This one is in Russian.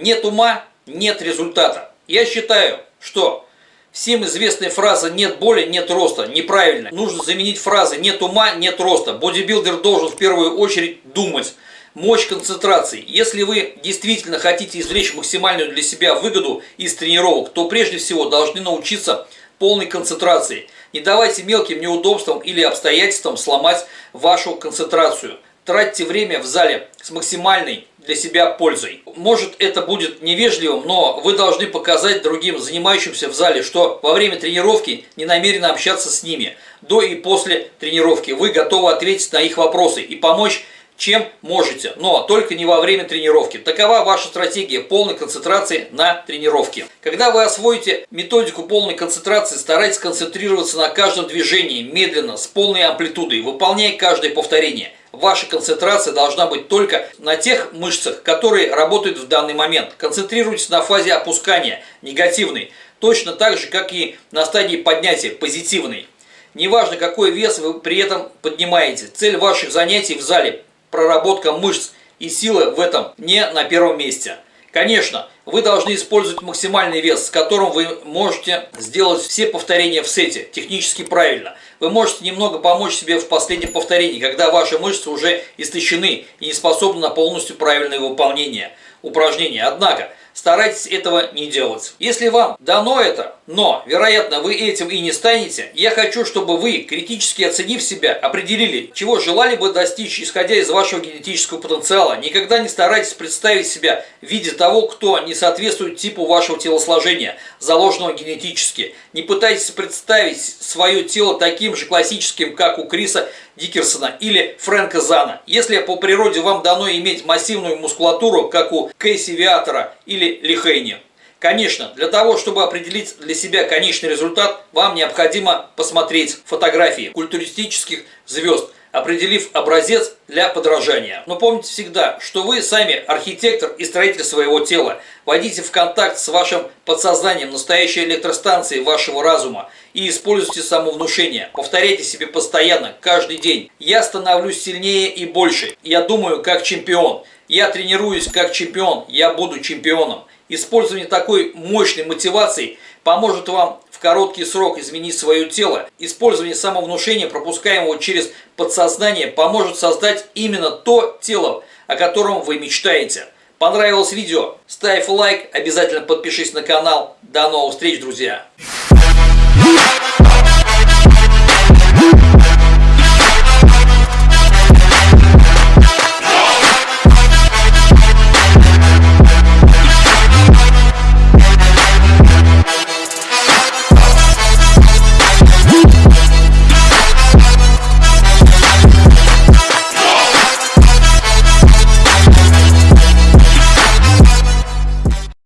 Нет ума – нет результата. Я считаю, что всем известная фраза «нет боли, нет роста» неправильно. Нужно заменить фразы «нет ума, нет роста». Бодибилдер должен в первую очередь думать. Мощь концентрации. Если вы действительно хотите извлечь максимальную для себя выгоду из тренировок, то прежде всего должны научиться полной концентрации. Не давайте мелким неудобствам или обстоятельствам сломать вашу концентрацию. Тратьте время в зале с максимальной для себя пользой. Может это будет невежливым, но вы должны показать другим занимающимся в зале, что во время тренировки не намерены общаться с ними. До и после тренировки вы готовы ответить на их вопросы и помочь чем можете, но только не во время тренировки. Такова ваша стратегия полной концентрации на тренировке. Когда вы освоите методику полной концентрации, старайтесь концентрироваться на каждом движении, медленно, с полной амплитудой, выполняя каждое повторение. Ваша концентрация должна быть только на тех мышцах, которые работают в данный момент. Концентрируйтесь на фазе опускания, негативной, точно так же, как и на стадии поднятия, позитивной. Неважно, какой вес вы при этом поднимаете. Цель ваших занятий в зале проработка мышц и силы в этом не на первом месте. Конечно, вы должны использовать максимальный вес, с которым вы можете сделать все повторения в сете, технически правильно. Вы можете немного помочь себе в последнем повторении, когда ваши мышцы уже истощены и не способны на полностью правильное выполнение упражнения. Однако, Старайтесь этого не делать. Если вам дано это, но, вероятно, вы этим и не станете, я хочу, чтобы вы, критически оценив себя, определили, чего желали бы достичь, исходя из вашего генетического потенциала. Никогда не старайтесь представить себя в виде того, кто не соответствует типу вашего телосложения, заложенного генетически. Не пытайтесь представить свое тело таким же классическим, как у Криса Дикерсона или Фрэнка Зана. Если по природе вам дано иметь массивную мускулатуру, как у Кейси Виатора или Лихейни, Конечно, для того, чтобы определить для себя конечный результат, вам необходимо посмотреть фотографии культуристических звезд, определив образец для подражания. Но помните всегда, что вы сами архитектор и строитель своего тела. Войдите в контакт с вашим подсознанием, настоящей электростанцией вашего разума и используйте самовнушение. Повторяйте себе постоянно, каждый день. Я становлюсь сильнее и больше. Я думаю как чемпион. Я тренируюсь как чемпион. Я буду чемпионом. Использование такой мощной мотивации поможет вам короткий срок изменить свое тело. Использование самовнушения, пропускаемого через подсознание, поможет создать именно то тело, о котором вы мечтаете. Понравилось видео? Ставь лайк, обязательно подпишись на канал. До новых встреч, друзья!